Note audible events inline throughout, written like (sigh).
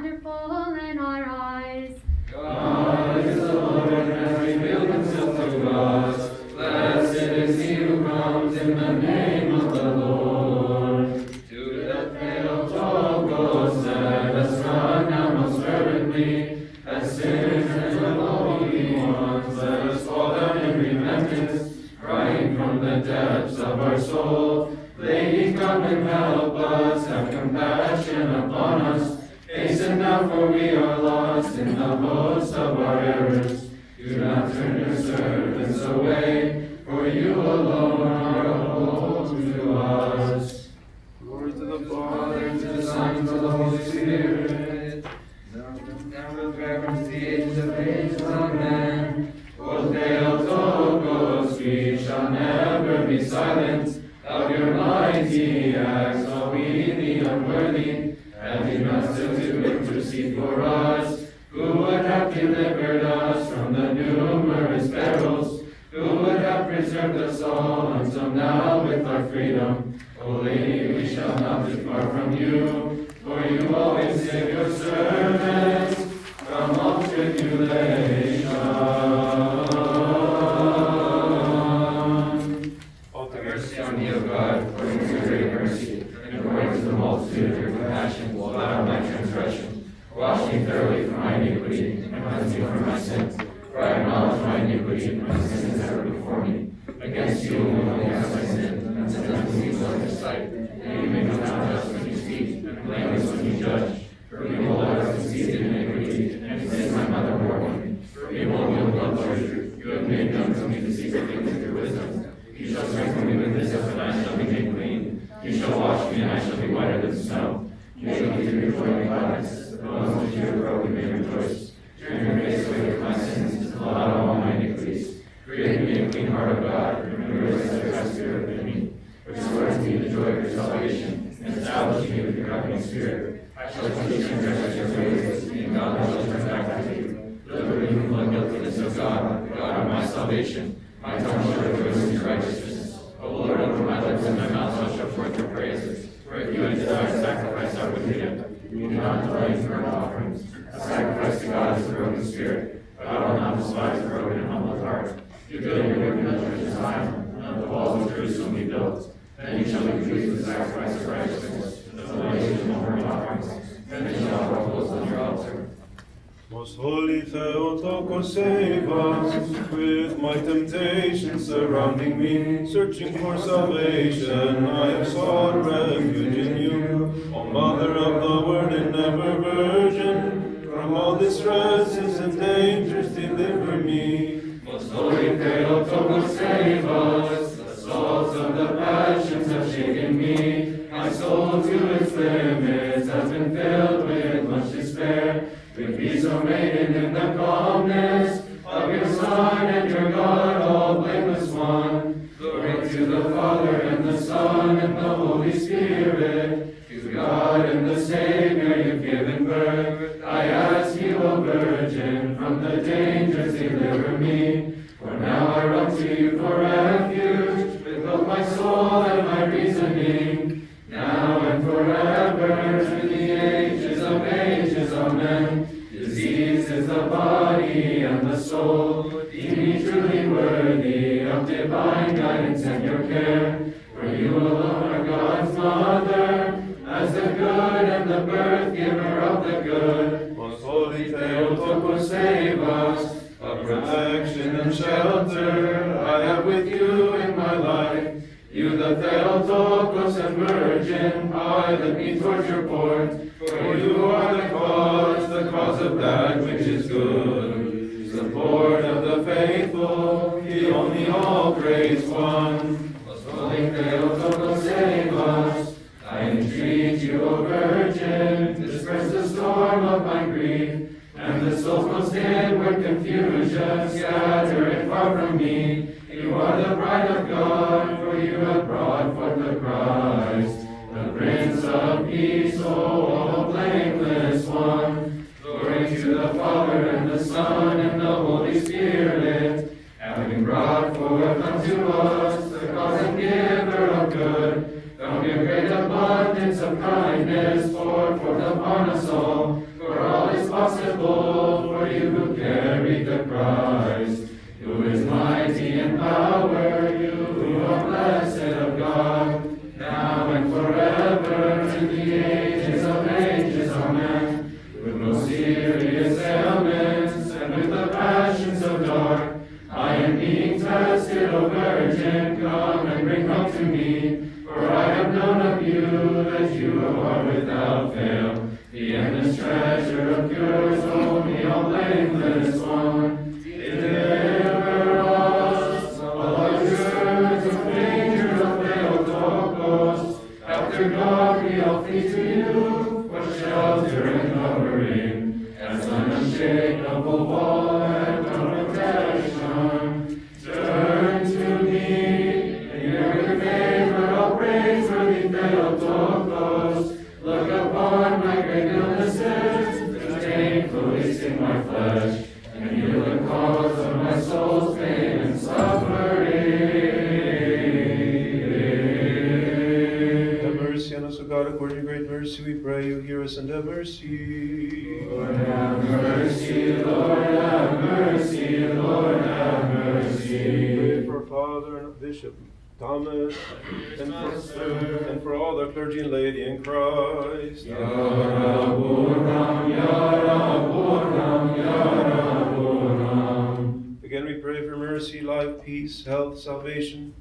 wonderful Do not turn your servants away, for you alone are a hope to us. Glory to the Father, and to the Son, and to the Holy now with our freedom? O Lady, we shall not depart from you, for you always save your servants from all tribulation. altogether. Mercy on me, O God, according to your great mercy, and according to the multitude of your compassion, blot out my transgression. Wash me thoroughly from my iniquity, and cleanse me from my sins. For I acknowledge my iniquity, and my sin is ever before me. Against you only have I sinned, and done evil in your sight. And you make me not just when you speak, and blameless when you judge. For behold, I was conceived in iniquity, and sin my mother bore me. For behold, you have loved truth. You have made known to me the secret things of your wisdom. You shall strengthen me with this, and I shall be made clean. You shall wash me, and I shall be whiter than snow. You shall give me joy and gladness. The bones which you have broken may rejoice. Turn your face away from my sins, and blot out all my iniquities. Create in me a clean heart, O God, and renew a steadfast spirit within me. Restore to me the joy of your salvation, and establish me with your covenant spirit. I shall teach transgressors your ways, and God shall turn back to you. Deliver me from the guiltiness of God, God of my salvation. My tongue shall rejoice in your righteousness. O Lord, open my lips, and my mouth shall show forth your praises. For if you had desired sacrifice, I would give. You do not delight in burnt offerings. A sacrifice to God is a broken spirit, but I will not despise a broken and humble heart. You build your wicked church in Zion, and the walls of Jerusalem be built. Then you shall be pleased with sacrifice of righteousness, the donations and burnt offerings. Then they shall offer coals on your altar. Most holy Theotokos, save us with my temptations surrounding me, searching for salvation. I have sought refuge in you, O Mother of the Word and ever Virgin. From all distresses and dangers, deliver me. Most holy Theotokos, save us. The assaults of the passions have shaken me. My soul to its limits With peace, O maiden, in the calmness protection and shelter I have with you in my life. You, the Theotokos and Virgin, pilot me towards your port. For you are the cause, the cause of that which is good. Support of the faithful, the only all-praise one. Most holy Theotokos, save us. I entreat you, O Virgin, disperse the storm of my grief, and the soul's most confusion, scatter it far from me. Us and have mercy. Lord have mercy, Lord have mercy, Lord have mercy. Pray for Father and Bishop Thomas, and for, and for all the clergy and laity in Christ. Yaraburam, Yaraburam, Yaraburam. Again, we pray for mercy, life, peace, health, salvation,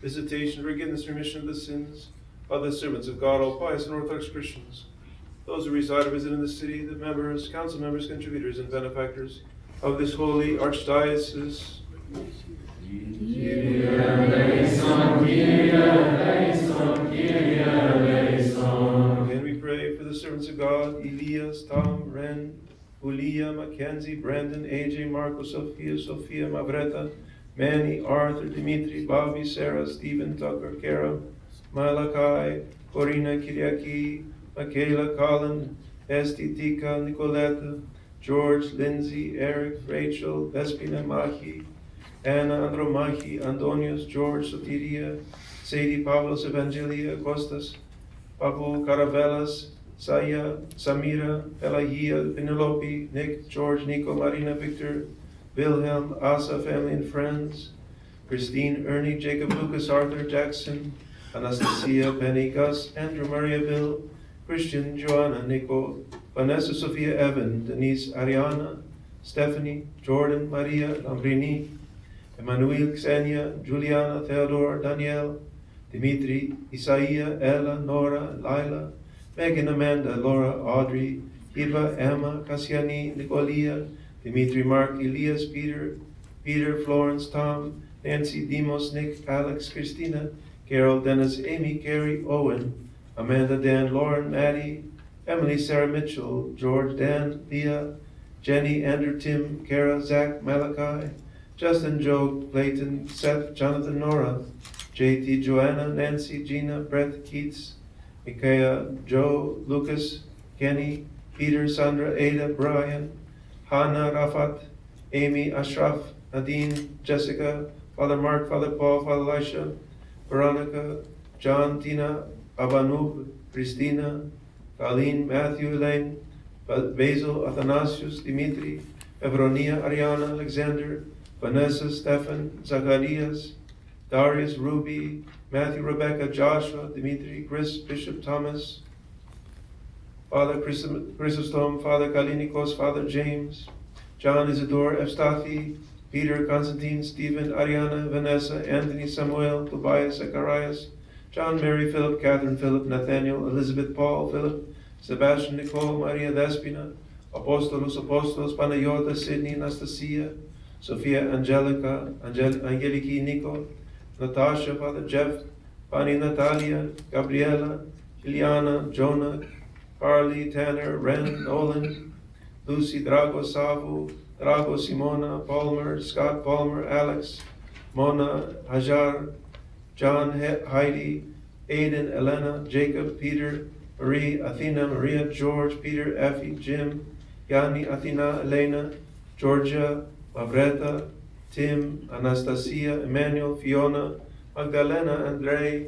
visitation, forgiveness, remission of the sins of the servants of God, all pious and Orthodox Christians, those who reside or visit in the city, the members, council members, contributors, and benefactors of this holy archdiocese. Again, we pray for the servants of God, Elias, Tom, Ren, Julia, Mackenzie, Brandon, AJ, Marco, Sophia, Sophia, Mavreta, Manny, Arthur, Dimitri, Bobby, Sarah, Stephen, Tucker, Kara, Malachi, Corina, Kiriaki, Michaela, Colin, Esti, Tika, Nicoletta, George, Lindsay, Eric, Rachel, Vespina, Mahi, Anna, Andromachi, Antonius, George, Sotiria, Sadie, Pavlos, Evangelia, Costas, Papu, Caravelas, Saya, Samira, Pelagia, Penelope, Nick, George, Nico, Marina, Victor, Wilhelm, Asa, family and friends, Christine, Ernie, Jacob, Lucas, Arthur, Jackson, Anastasia, Benny, Gus, Andrew, Maria, Bill, Christian, Joanna, Nico, Vanessa, Sophia, Evan, Denise, Ariana, Stephanie, Jordan, Maria, Lambrini, Emmanuel, Xenia, Juliana, Theodore, Danielle, Dimitri, Isaiah, Ella, Nora, Lila, Megan, Amanda, Laura, Audrey, Eva, Emma, Cassiani, Nicolia, Dimitri, Mark, Elias, Peter, Peter, Florence, Tom, Nancy, Demos, Nick, Alex, Christina, Carol, Dennis, Amy, Carrie, Owen, Amanda, Dan, Lauren, Maddie, Emily, Sarah Mitchell, George, Dan, Leah, Jenny, Andrew, Tim, Kara, Zach, Malachi, Justin, Joe, Clayton, Seth, Jonathan, Nora, JT, Joanna, Nancy, Gina, Brett, Keats, Micaiah, Joe, Lucas, Kenny, Peter, Sandra, Ada, Brian, Hannah, Rafat, Amy, Ashraf, Nadine, Jessica, Father Mark, Father Paul, Father Elisha, Veronica, John, Tina, Abanub, Christina, Colleen, Matthew, Elaine, Basil, Athanasius, Dimitri, Evronia, Ariana, Alexander, Vanessa, Stefan, Zacharias, Darius, Ruby, Matthew, Rebecca, Joshua, Dimitri, Chris, Bishop Thomas, Father Chrysostom, Father Kalinikos, Father James, John Isidore, Evstathi, Peter, Constantine, Stephen, Ariana, Vanessa, Anthony, Samuel, Tobias, Zacharias, John, Mary, Philip, Catherine, Philip, Nathaniel, Elizabeth, Paul, Philip, Sebastian, Nicole, Maria Despina, Apostolos, Apostolos, Panayota, Sydney, Anastasia, Sophia, Angelica, Angel- Angeliki, Nico, Natasha, Father Jeff, Bonnie Natalia, Gabriela, Ileana, Jonah, Carly, Tanner, Ren, Nolan, Lucy, Drago, Savu, Drago, Simona, Palmer, Scott Palmer, Alex, Mona, Hajar, John, He- Heidi, Aiden, Elena, Jacob, Peter, Marie, Athena, Maria, George, Peter, Effie, Jim, Yanni, Athena, Elena, Georgia, Mavreta, Tim, Anastasia, Emmanuel, Fiona, Magdalena, Andrei,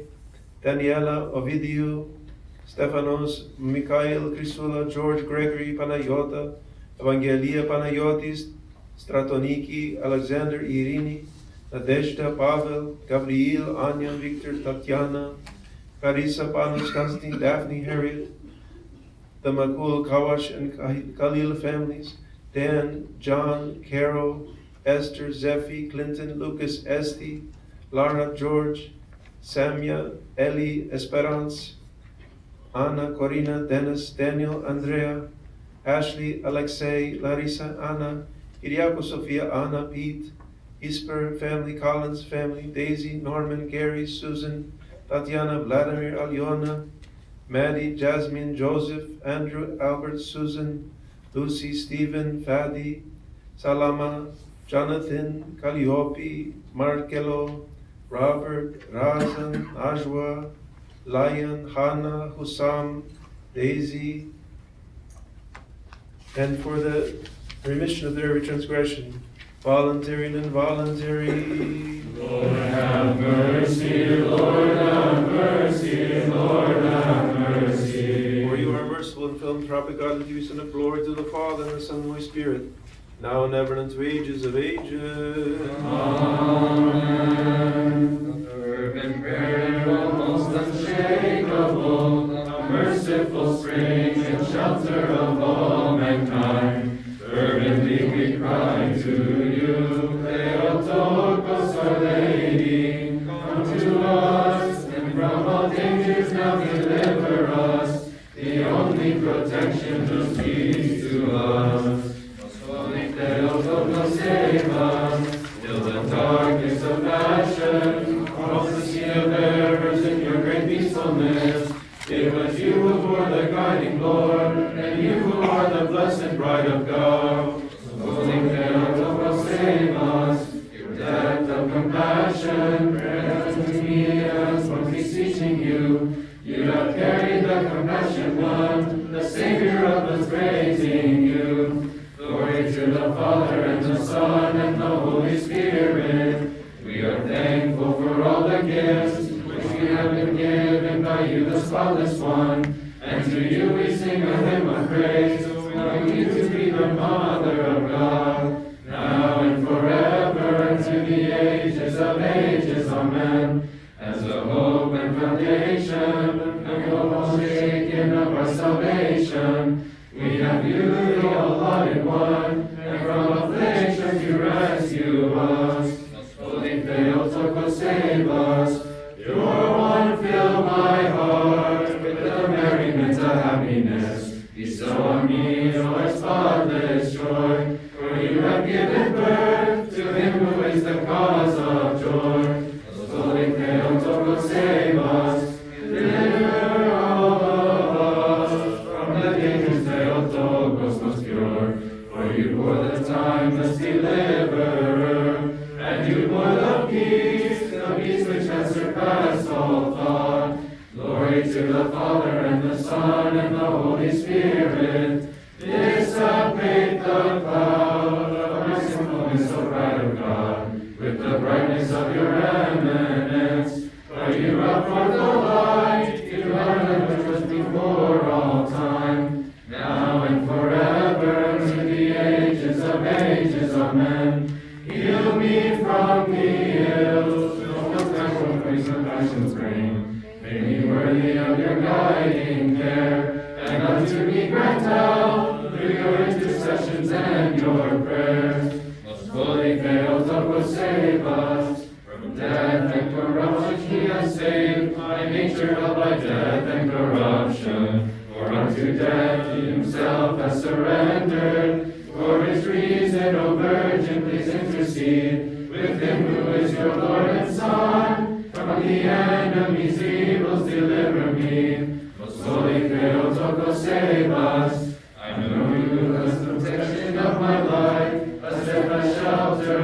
Daniela, Ovidiu, Stefanos, Mikhail, Crisula, George, Gregory, Panayota, Evangelia Panayotis, Stratoniki, Alexander, Irini, Nadezhda, Pavel, Gabriel, Anya, Victor, Tatiana, Carissa, Panos, Konstantin, Daphne, Harriet, the Makul, Kawash, and Khalil families, Dan, John, Carol, Esther, Zephy, Clinton, Lucas, Esti, Lara, George, Samia, Ellie, Esperance, Anna, Corina, Dennis, Daniel, Andrea, Ashley, Alexei, Larissa, Anna, Iriako, Sofia, Anna, Pete, Isper family, Collins family, Daisy, Norman, Gary, Susan, Tatiana, Vladimir, Alyona, Maddie, Jasmine, Joseph, Andrew, Albert, Susan, Lucy, Stephen, Fadi, Salama, Jonathan, Calliope, Markelo, Robert, Razan, Ajwa, Lion, Hannah, Hussam, Daisy, and for the remission of their transgression, voluntary and involuntary. Lord have mercy, Lord have mercy, Lord have mercy. For you are merciful and philanthropic God, that you send up glory to the Father and the Son and the Holy Spirit, now and ever and unto ages of ages. Amen. Fervent prayer, almost unshakable, a merciful spring and shelter of all protection who speaks to us. To rescue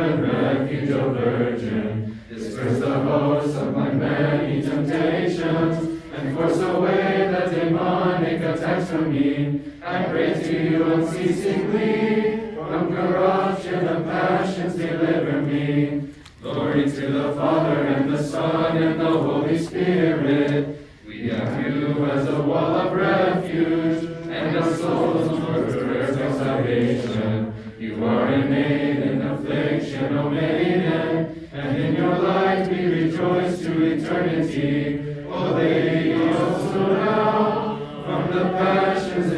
and refuge, O Virgin. Disperse the hosts of my many temptations, and force away the demonic attacks from me. I pray to you unceasingly, from corruption of passions deliver me. Glory to the Father, and the Son, and the Holy Spirit. We have you as a wall of refuge, and a soul's fortress of salvation. You are a aid in affliction, O Maiden, and in your light we rejoice to eternity. O Lady also now, from the passions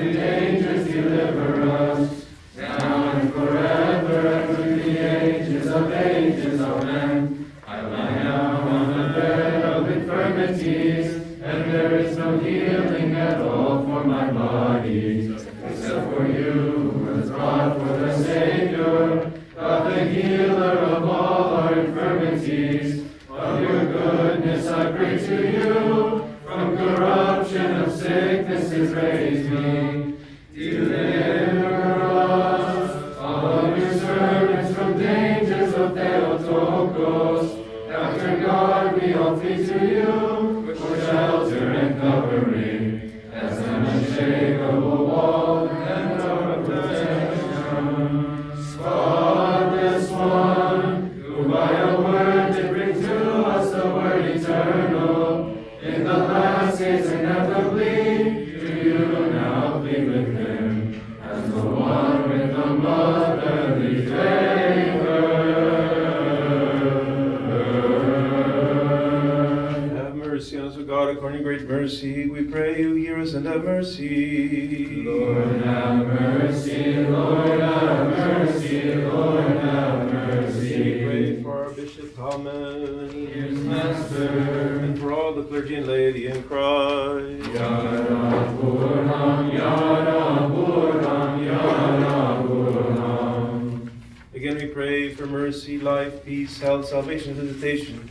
mercy. We pray you, hear us and have mercy. Lord have mercy, Lord have mercy, Lord have We mercy. pray for our Bishop Thomas. Yes, Master. And for all the clergy and laity in Christ. Yada Puram, Yada Puram, Yada Puram. Again, we pray for mercy, life, peace, health, salvation, visitation,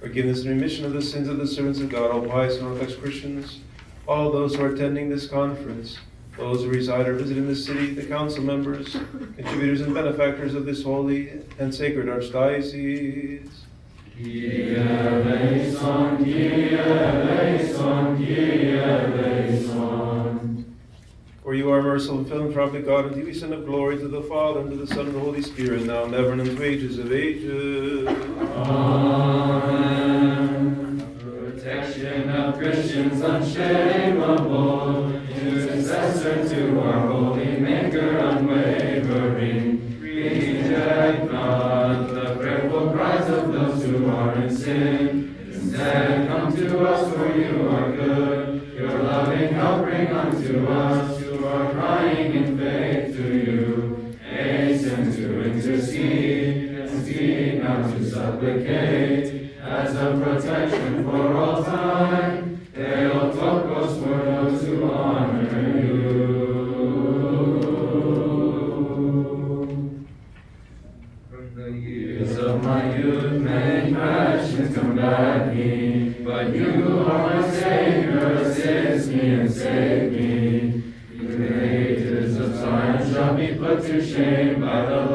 forgiveness and remission of the sins of the servants of God, all pious and Orthodox Christians, all those who are attending this conference, those who reside or visit in this city, the council members, contributors and benefactors of this holy and sacred archdiocese. For you are merciful and philanthropic God, and we send up glory to the Father, and to the Son, and the Holy Spirit, now and ever, and into ages of ages. Amen. Protection of Christians unshakable, intercessor to our years of my youth, many passions combat me, but you are my Savior, assist me and save me. The ages of time shall be put to shame by the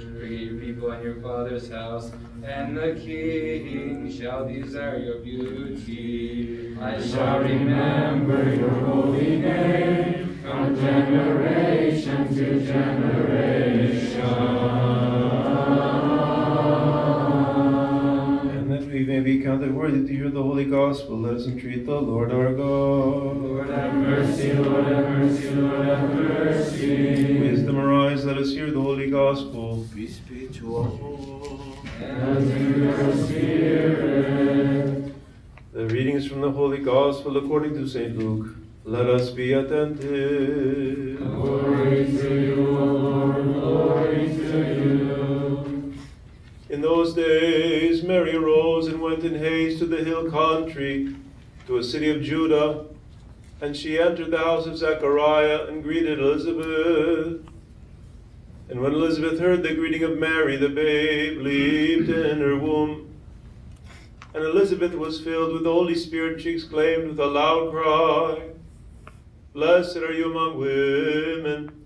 your people and your father's house. And the king shall desire your beauty. I shall remember your holy name from generation to generation. Be counted worthy to hear the holy gospel, let us entreat the Lord our God. Lord have mercy, Lord have mercy, Lord have mercy. Wisdom arise, let us hear the holy gospel. Peace be to all. And to your spirit. The readings from the Holy Gospel according to St. Luke. Let us be attentive. Glory to you, Lord, glory to you. In those days, Mary arose and went in haste to the hill country, to a city of Judah, and she entered the house of Zechariah and greeted Elizabeth. And when Elizabeth heard the greeting of Mary, the babe leaped in her womb. And Elizabeth was filled with the Holy Spirit, she exclaimed with a loud cry, Blessed are you among women,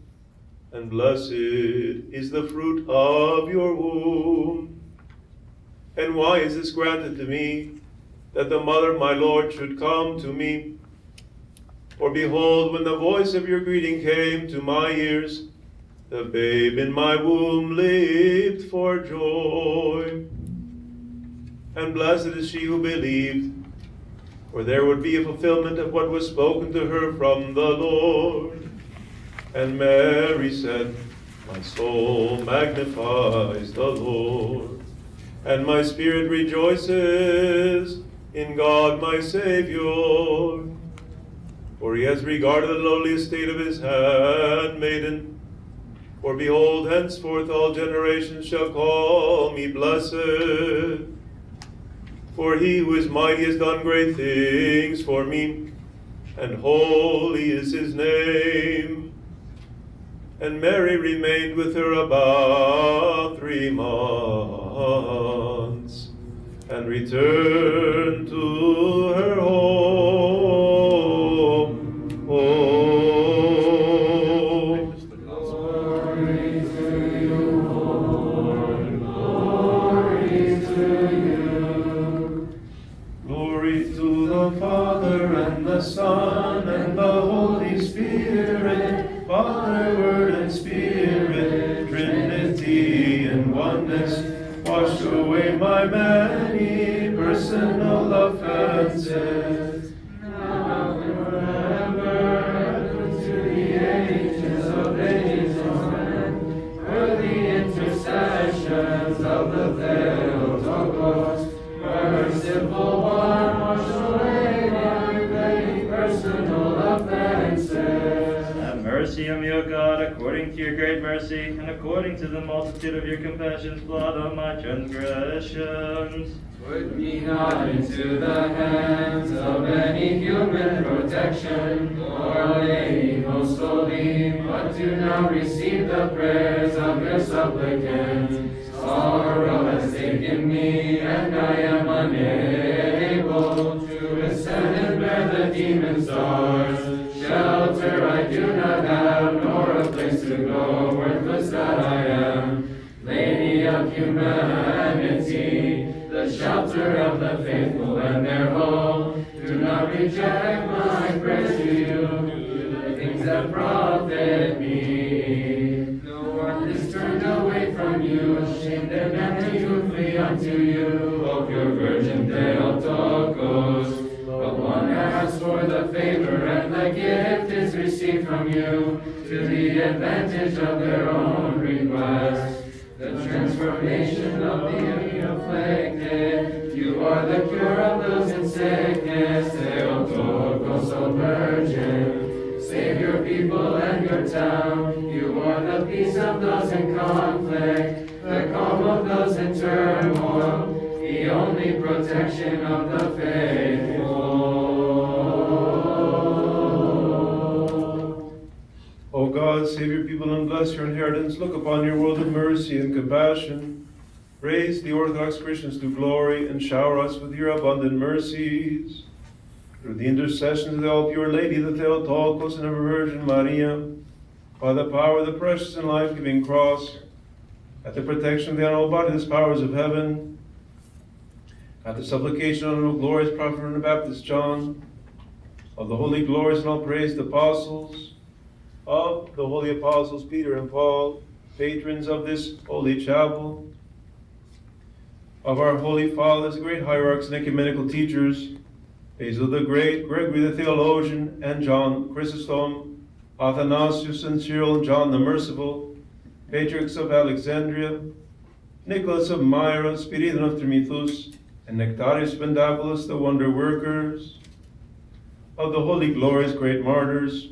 and blessed is the fruit of your womb. And why is this granted to me, that the mother of my Lord should come to me? For behold, when the voice of your greeting came to my ears, the babe in my womb leaped for joy. And blessed is she who believed, for there would be a fulfillment of what was spoken to her from the Lord. And Mary said, My soul magnifies the Lord, and my spirit rejoices in God my Savior. For he has regarded the lowly estate of his handmaiden. For behold, henceforth all generations shall call me blessed. For he who is mighty has done great things for me, and holy is his name. And Mary remained with her about three months, and returned to multitude of your compassions, blood out my transgressions. Put me not into the hands of any human protection, or lady most holy, but do now receive the prayers of your supplicants. Unto you, O pure Virgin Theotokos. But one asks for the favor, and the gift is received from you, to the advantage of their own request. The transformation of the afflicted, you are the cure of those in sickness, Theotokos, O Virgin. Save your people and your town, you are the peace of those in conflict, the calm of those in turmoil, the only protection of the faithful. O God, save your people and bless your inheritance. Look upon your world of mercy and compassion. Raise the Orthodox Christians to glory and shower us with your abundant mercies. Through the intercession of the all pure Lady, the Theotokos, and ever Virgin Maria, by the power of the precious and life-giving cross, at the protection of the honorable body, the powers of heaven, at the supplication of the glorious prophet and the Baptist John, of the holy, glorious, and all praised apostles, of the holy apostles Peter and Paul, patrons of this holy chapel, of our holy fathers, great hierarchs and ecumenical teachers, Basil the Great, Gregory the theologian, and John Chrysostom, Athanasius and Cyril, John the Merciful, Patriarchs of Alexandria, Nicholas of Myra, Spiridon of Trimithus, and Nectarius Pentapolis, the wonder workers, of the holy, glorious, great martyrs,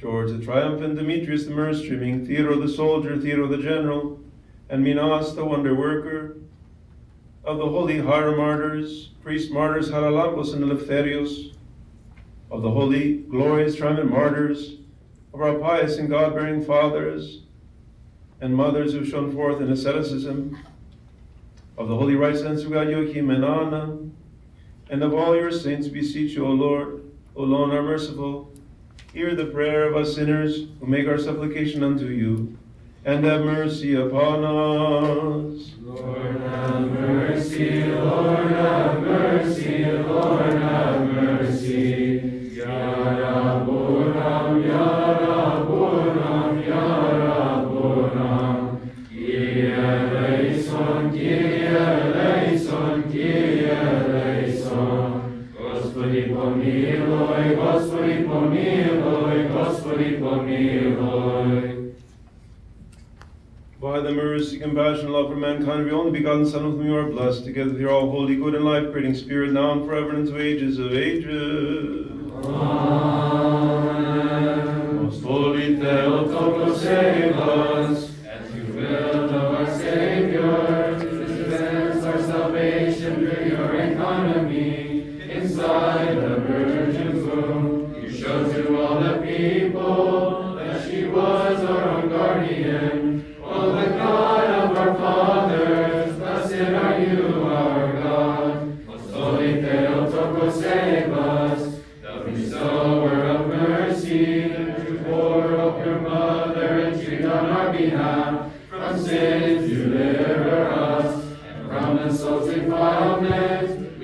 George the Triumphant, Demetrius the myrrh streaming, Theodore the soldier, Theodore the general, and Minas the wonder worker, of the holy hieromartyrs, priest martyrs Haralambos and Eleftherios, of the holy, glorious, triumphant martyrs, of our pious and God-bearing fathers and mothers who shone forth in asceticism, of the holy sons of God Joachim and Anna, and of all your saints beseech you, O Lord, O Lord, our merciful, hear the prayer of us sinners who make our supplication unto you, and have mercy upon us. Lord compassion, love for mankind, the only begotten Son of whom you are blessed, together with your all holy, good, and life creating Spirit, now and forever, and to ages of ages. Amen. Insults defilement,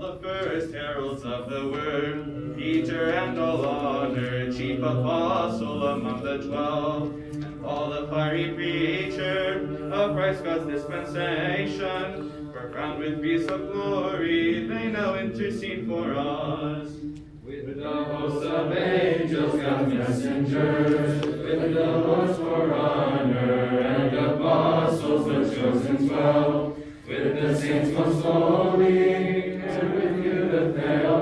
the first heralds of the word, Peter and all honor, chief apostle among the twelve, and all the fiery preacher of Christ God's dispensation, for crowned with peace of glory, they now intercede for us. With the host of angels, God's messengers, with the Lord's for honor, and apostles, the chosen twelve, with the saints most holy,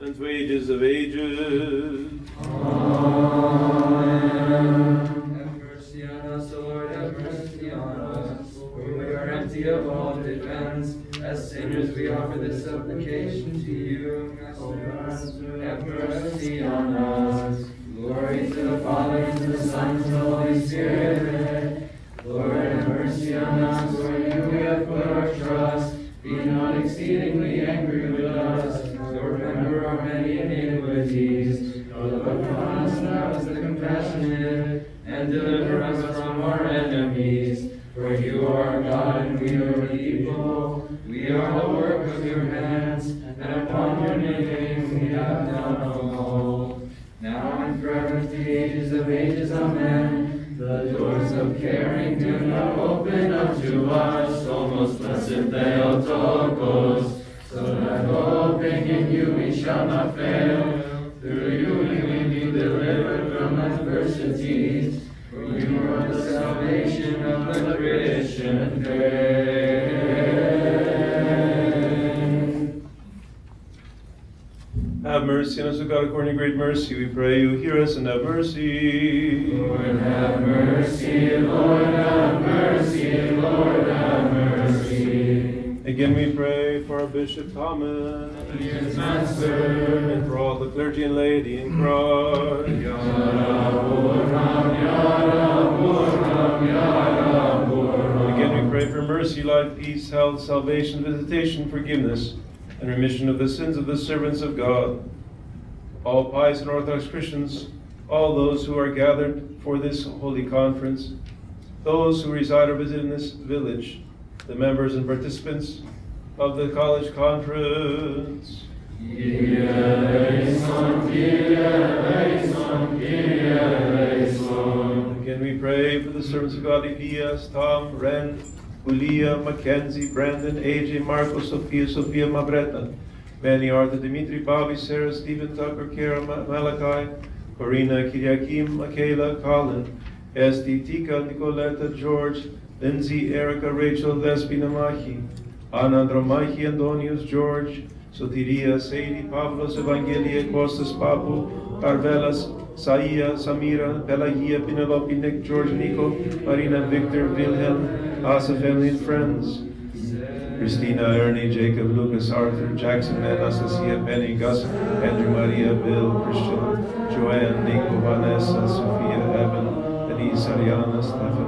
and to ages of ages. Have mercy on us, O Lord, have mercy on us. For we are empty of all defense. As sinners, we offer this supplication to you. O God, have mercy on us. Glory to the Father, and to the Son, and to the Holy Spirit. Lord, have mercy on us, for you we have put our trust. Be not exceedingly angry our many iniquities. O look upon us now as the compassionate, and deliver us from our enemies. For you are God, and we are people. We are the work of your hands, and upon your name we have done all. Now and forever to the ages of ages, amen. The doors of caring do not open unto us, O most blessed Theotokos, so that hoping in you we shall not fail. Through you we may be delivered from adversities, for you are the salvation of the Christian faith. Have mercy on us, O God, according to great mercy, we pray you. Hear us and have mercy. Lord, have mercy, Lord, have mercy, Lord, have mercy. Again we pray for our Bishop Thomas, and for all the clergy and laity in Christ. Again we pray for mercy, life, peace, health, salvation, visitation, forgiveness, and remission of the sins of the servants of God. All pious and Orthodox Christians, all those who are gathered for this holy conference, those who reside or visit in this village, the members and participants of the college conference. Again, we pray for the servants of God, Elias, Tom, Ren, Julia, Mackenzie, Brandon, AJ, Marco, Sophia, Sophia, Mabreta, Manny, Arthur, Dimitri, Bobby, Sarah, Stephen, Tucker, Kara, Malachi, Corina, Kiriakim, Michaela, Colin, Esti, Tika, Nicoletta, George, Lindsay, Erica, Rachel, Despina, Mahi, Ana, Andromachi, Antonius, George, Sotiria, Sadie, Pavlos, Evangelia, Costas, Papu, Carvelas, Saia, Samira, Pelagia, Penelope, Nick, George, Nico, Marina, Victor, Wilhelm, Asa family and friends. Christina, Ernie, Jacob, Lucas, Arthur, Jackson, Anastasia, Penny, Gus, Andrew, Maria, Bill, Christian, Joanne, Nico, Vanessa, Sophia, Evan, Denise, Ariana, Stephanie,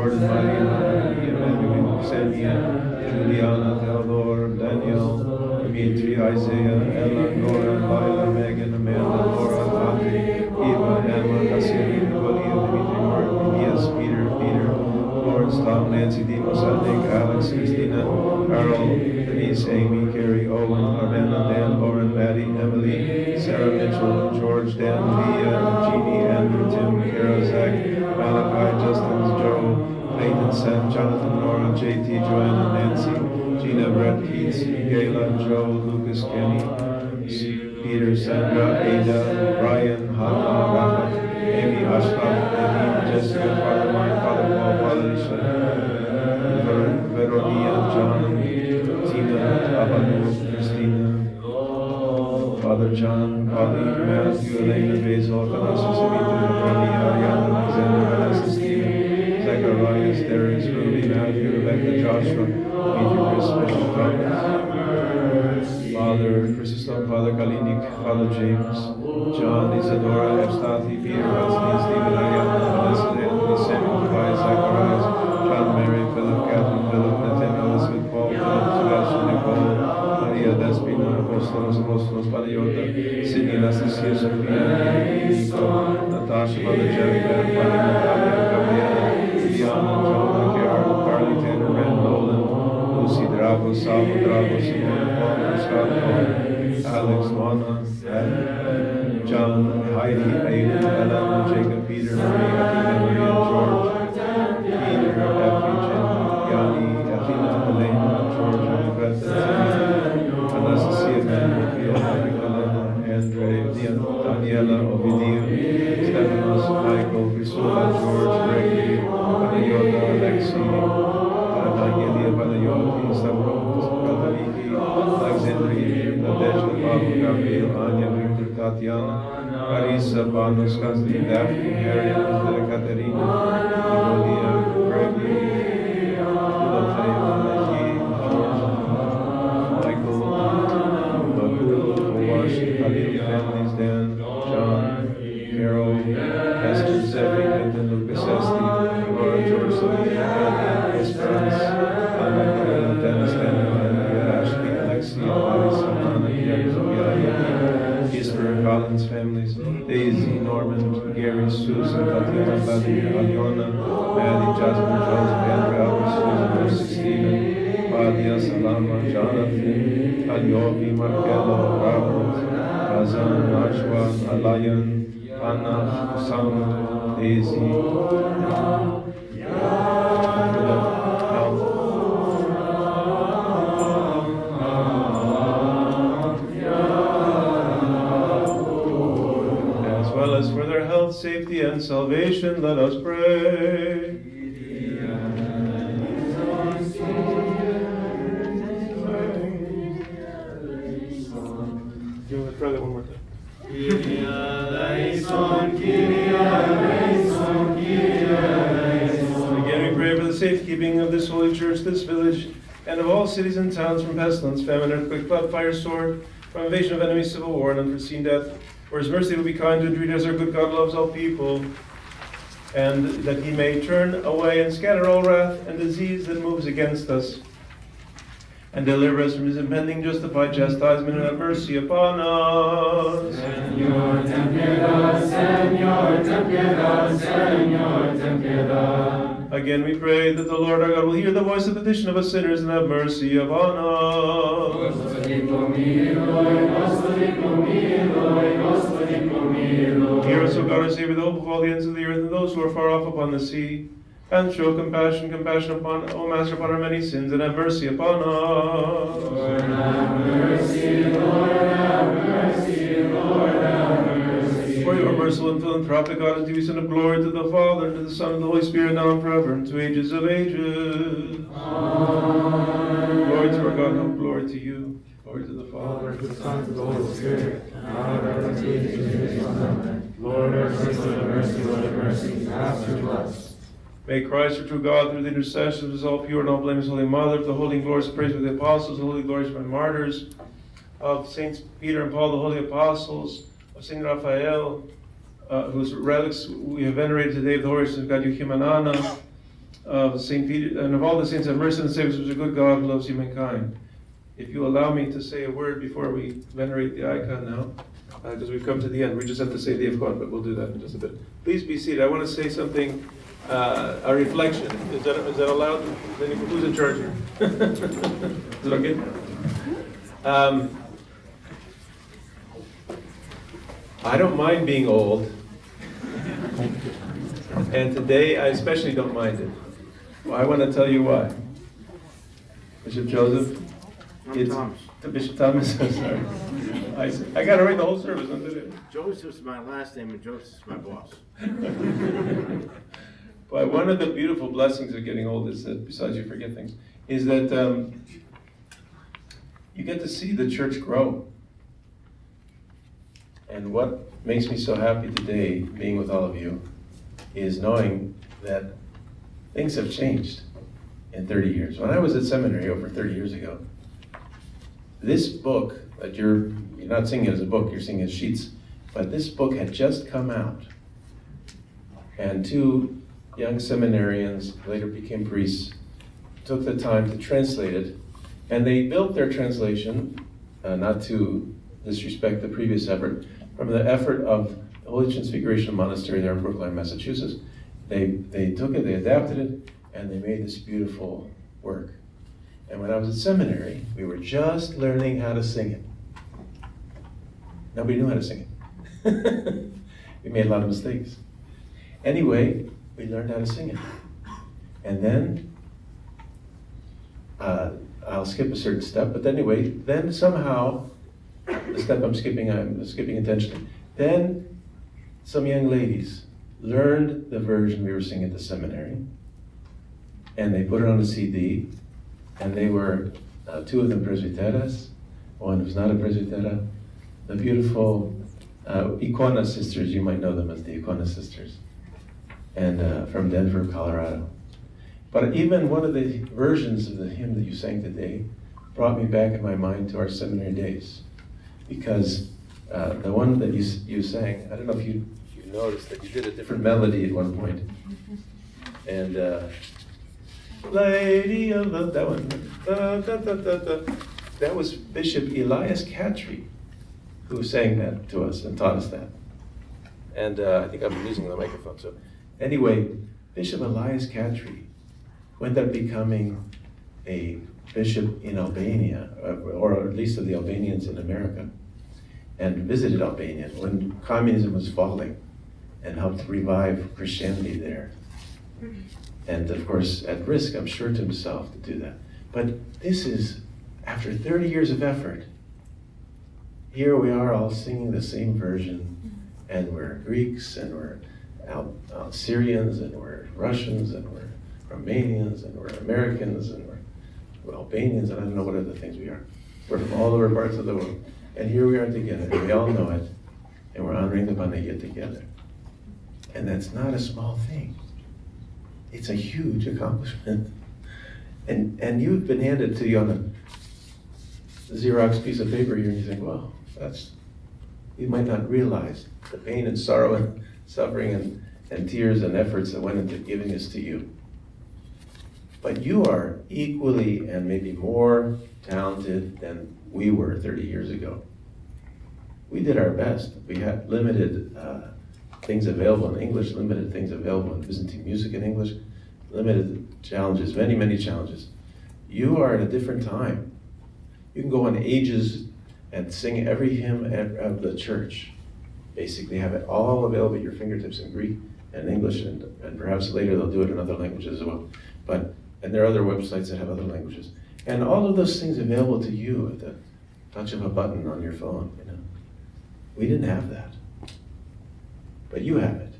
Jordan, Maria, Maria, Emmanuel, Xenia, Juliana, Theodore, Daniel, Dimitri, Isaiah, Ella, Nora, Lila, Megan, Amanda, Laura, Audrey, Eva, Emma, Cassidy, Nicolia, Dimitri, Mark, Elias, Peter, Peter, Lawrence, Tom, Nancy, Dino, Nick, Alex, Christina, Carol, Denise, Amy, Carrie, Owen, Armena, Dan, Lauren, Maddie, Emily, Sarah Mitchell, George, Dan, Leah, Jonathan, Nora, JT, Joanna, Nancy, Gina, Brett, Keats, Gayla, Joe, Lucas, Kenny, Peter, Sandra, Ada, Rebecca, Joshua, Dimitri, Chris. Father Chrysostom, Father Kalinik, Father James, John, Isadora, Evstathi, Peter, Wesley, Stephen, Ariana, Vanessa, Anthony, Samuel, Tobias, Zacharias, John, Mary, Philip, Catherine, Philip, Nathaniel, Elizabeth, Paul, Philip, Sebastian, Nicole, Maria, Despina, Apostolos, Apostolos, Paniota, Sidney, Anastasia, Sophia, Nico, Natasha, Mother Jennifer, Fanny, Lucy, Drago, Simone, Paul, Scott, Alex, Lana, John, Heidi, Aiden, Ellen, Jacob, Marisa Panos Konstantin Daphne, Harriet safety, and salvation, let us pray. You want to one more time? Again, we pray for the safekeeping of this holy church, this village, and of all cities and towns from pestilence, famine, earthquake, flood, fire, sword, from invasion of enemy, civil war, and unforeseen death. For his mercy will be kind to entreat as our good God loves all people, and that he may turn away and scatter all wrath and disease that moves against us, and deliver us from his impending justified chastisement and have mercy upon us. Señor, ten piedad, Señor, ten piedad, Señor, ten piedad. Again, we pray that the Lord our God will hear the voice of the petition of us sinners and have mercy upon us. Hear us, O God, our Savior, the hope of all the ends of the earth and those who are far off upon the sea. And show compassion, compassion upon, O Master, upon our many sins, and have mercy upon us. Lord, have mercy, Lord, have mercy, Lord, have mercy. For your merciful and philanthropic to be Son of glory to the Father, and to the Son, and the Holy Spirit, now and forever, and to ages of ages. Glory to our God, and glory to you. Glory to the Father. Father, the Son, and the Holy Spirit, now and ever, and to ages of amen. Lord, have mercy, Lord, have mercy, Lord, have mercy. Master, to. May Christ, our true God, through the intercession of his all pure and all blameless Holy Mother, of the holy and glorious praise of the apostles, the holy glorious and martyrs, of Saints Peter and Paul, the holy apostles, of Saint Raphael, uh, whose relics we have venerated today, of the Horus of God, Joachim and Anna, of Saint Peter, and of all the saints have mercy and who is a good God who loves humankind. If you allow me to say a word before we venerate the icon now, because we've come to the end, we just have to say the Icon, but we'll do that in just a bit. Please be seated. I want to say something, uh, a reflection. Is that, is that allowed? Who's in charge here? (laughs) Is it okay? Um, I don't mind being old. And today, I especially don't mind it. Well, I want to tell you why. Bishop Joseph? It's to Bishop Thomas, (laughs) I'm sorry. I, I gotta read the whole service, I'm doing Joseph's my last name and Joseph's my boss. (laughs) But one of the beautiful blessings of getting old is that, besides you forget things, is that um, you get to see the church grow. And what makes me so happy today, being with all of you, is knowing that things have changed in 30 years. When I was at seminary over 30 years ago, this book that you're, you're not seeing it as a book, you're seeing it as sheets, but this book had just come out. And two young seminarians, later became priests, took the time to translate it. And they built their translation, uh, not to disrespect the previous effort, from the effort of the Holy Transfiguration Monastery there in Brookline, Massachusetts. They, they took it, they adapted it, and they made this beautiful work. And when I was at seminary, we were just learning how to sing it. Nobody knew how to sing it. (laughs) we made a lot of mistakes. Anyway, we learned how to sing it. And then, uh, I'll skip a certain step, but anyway, then somehow, the step I'm skipping, I'm skipping intentionally. Then, some young ladies learned the version we were singing at the seminary, and they put it on a CD, and they were uh, two of them presbyteras, one was not a presbytera, the beautiful uh, Icona sisters, you might know them as the Icona sisters, and uh, from Denver, Colorado. But even one of the versions of the hymn that you sang today brought me back in my mind to our seminary days, because uh, the one that you you sang, I don't know if you you noticed that you did a different melody at one point. and uh, Lady of that one, da, da, da, that was Bishop Elias Katre who sang that to us and taught us that. And uh, I think I'm using the microphone. So anyway, Bishop Elias Katre wound up becoming a bishop in Albania, or, or at least of the Albanians in America, and visited Albania when communism was falling and helped revive Christianity there. And of course, at risk, I'm sure, to himself to do that. But this is, after 30 years of effort, here we are all singing the same version, and we're Greeks, and we're Al- uh, Syrians, and we're Russians, and we're Romanians, and we're Americans, and we're, we're Albanians, and I don't know what other things we are. We're from all over parts of the world. And here we are together, and we all know it, and we're honoring the Panagia together. And that's not a small thing. It's a huge accomplishment. And, and you've been handed to you on a Xerox piece of paper here, and you think, well, that's, you might not realize the pain and sorrow and suffering and, and tears and efforts that went into giving this to you. But you are equally and maybe more talented than we were 30 years ago. We did our best. We had limited uh, things available in English, limited things available in Byzantine music in English, limited challenges, many, many challenges. You are at a different time. You can go on ages and sing every hymn of the church. Basically, have it all available at your fingertips in Greek and English, and, and perhaps later they'll do it in other languages as well. But and there are other websites that have other languages, and all of those things available to you at the touch of a button on your phone. You know, we didn't have that, but you have it.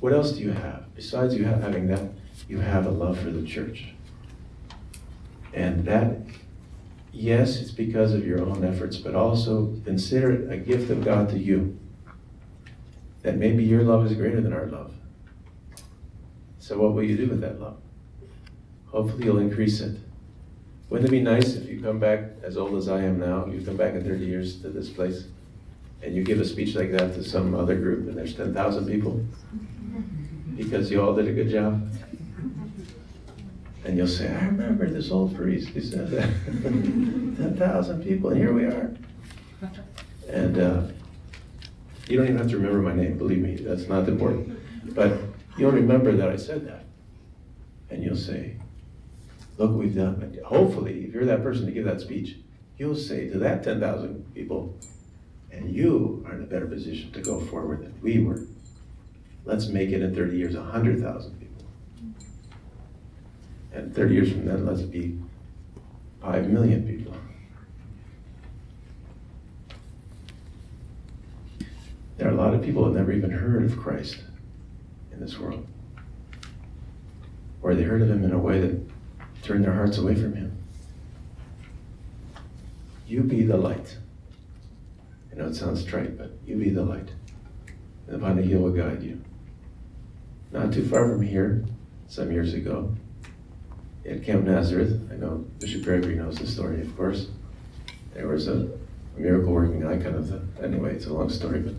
What else do you have besides you have having that? You have a love for the church, and that yes, it's because of your own efforts, but also consider it a gift of God to you. That maybe your love is greater than our love. So, what will you do with that love? Hopefully, you'll increase it. Wouldn't it be nice if you come back as old as I am now, you come back in 30 years to this place, and you give a speech like that to some other group, and there's 10,000 people? Because you all did a good job? And you'll say, I remember this old priest who said (laughs) that. 10,000 people, and here we are. And uh, you don't even have to remember my name, believe me, that's not important. But you'll remember that I said that. And you'll say, Look we've done. Hopefully, if you're that person to give that speech, you'll say to that 10,000 people, and you are in a better position to go forward than we were. Let's make it in 30 years 100,000 people. And 30 years from then, let's be 5 million people. There are a lot of people who have never even heard of Christ in this world. Or they heard of him in a way that turned their hearts away from him. You be the light. I know it sounds trite, but you be the light. And the Panagia will guide you. Not too far from here, some years ago, at Camp Nazareth, I know Bishop Gregory knows the story, of course. There was a miracle working icon of the, anyway, it's a long story, but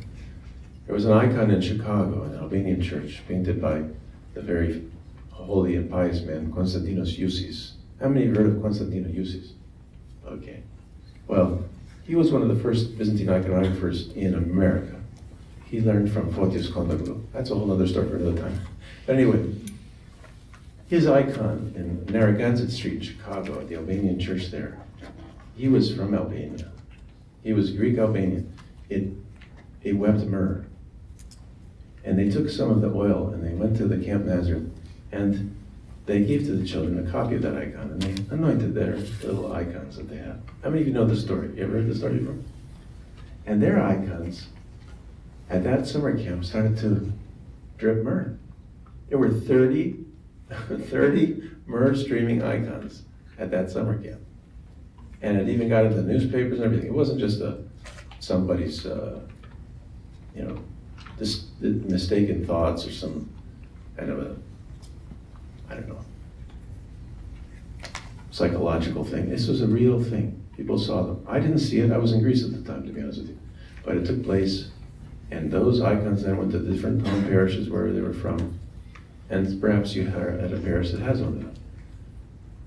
there was an icon in Chicago, an Albanian church, painted by the very holy and pious man, Konstantinos Youssis. How many have heard of Konstantinos Youssis? Okay. Well, he was one of the first Byzantine iconographers in America. He learned from Photios Kontoglou. That's a whole other story for another time. But anyway, his icon in Narragansett Street Chicago at the Albanian church there, he was from Albania. He was Greek Albanian. It, it wept myrrh. And they took some of the oil and they went to the Camp Nazareth and they gave to the children a copy of that icon and they anointed their little icons that they had. How many of you know the story? You ever heard the story before? And their icons at that summer camp started to drip myrrh. There were 30, (laughs) 30 myrrh streaming icons at that summer camp. And it even got into the newspapers and everything. It wasn't just a, somebody's, uh, you know, this, mistaken thoughts or some kind of a, I don't know, psychological thing. This was a real thing. People saw them. I didn't see it. I was in Greece at the time, to be honest with you. But it took place, and those icons then went to different parishes where they were from. And perhaps you are at a parish that has one of them.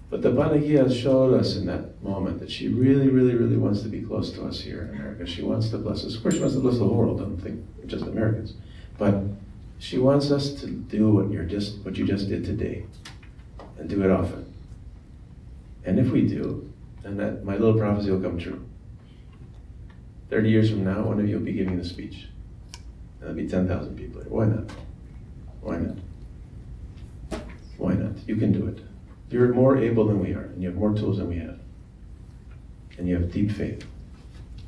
But the Panagia showed us in that moment that she really, really, really wants to be close to us here in America. She wants to bless us. Of course, she wants to bless the whole world. I don't think just Americans. But she wants us to do what you're just what you just did today, and do it often. And if we do, then that my little prophecy will come true. Thirty years from now, one of you will be giving the speech, and there'll be ten thousand people here. Why not? Why not? Why not? You can do it. You're more able than we are, and you have more tools than we have, and you have deep faith.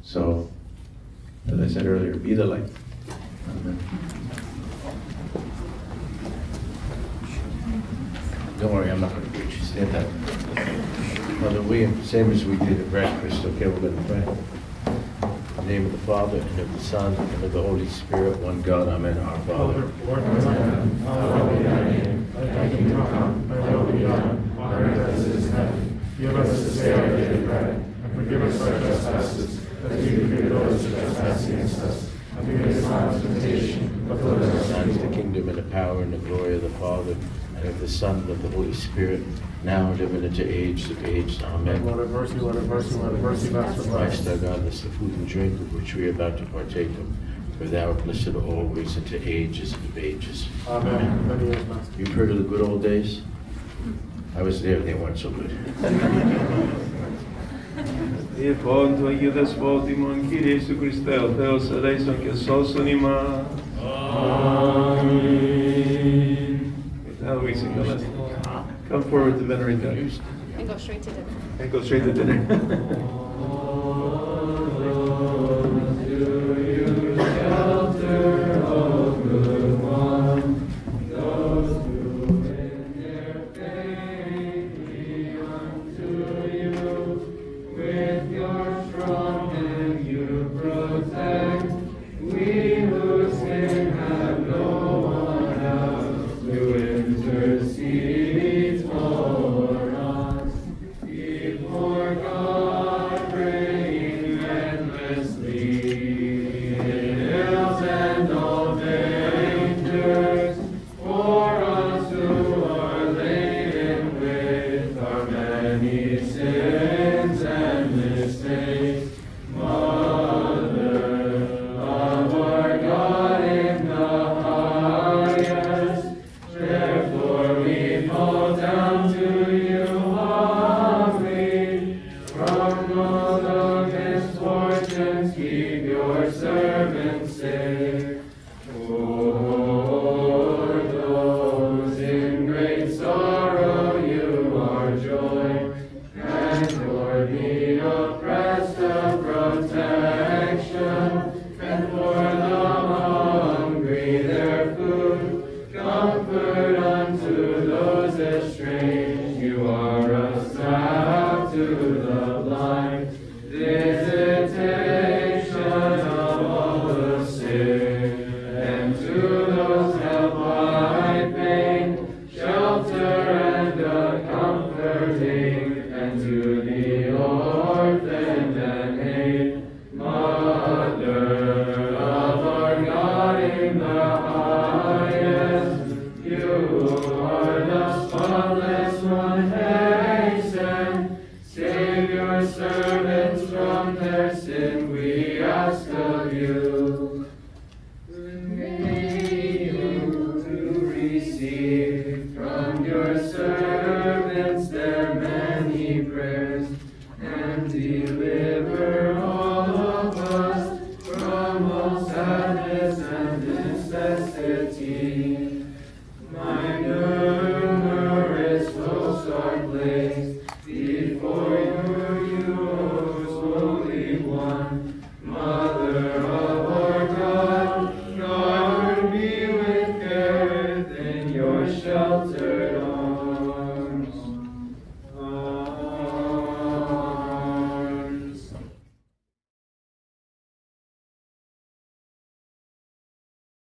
So, as I said earlier, be the light. Amen. Don't worry, I'm not gonna preach. Stand up. Mother William, same as we did at breakfast, okay, we're gonna pray. In the name of the Father, and of the Son, and of the Holy Spirit, one God, amen. Our Father. Kingdom come, will be done, on earth as it is in heaven. Give us this day our daily bread, and forgive us our trespasses, as we forgive those who trespass against us. And lead us not into temptation, but deliver us Thine from is the evil. kingdom and the power and the glory of the Father, and of the Son, and of the Holy Spirit, now and ever into age of age. Amen. Lord have mercy, Lord have mercy, Lord have mercy, Master of Christ life. our God, this is the food and drink of which we are about to partake of. For thou art blessed always into ages of ages. Amen. Many years, Master. You've heard of the good old days? I was there, they weren't so good. Διεπών του Αγίου Δεσπότημον, Κύριε Ιησού Χριστέ, ο Θεός ελέησον και σώσον ημάς. Now we sing the lesson. Come forward to venerate God. And go straight to dinner. And go straight to dinner. (laughs)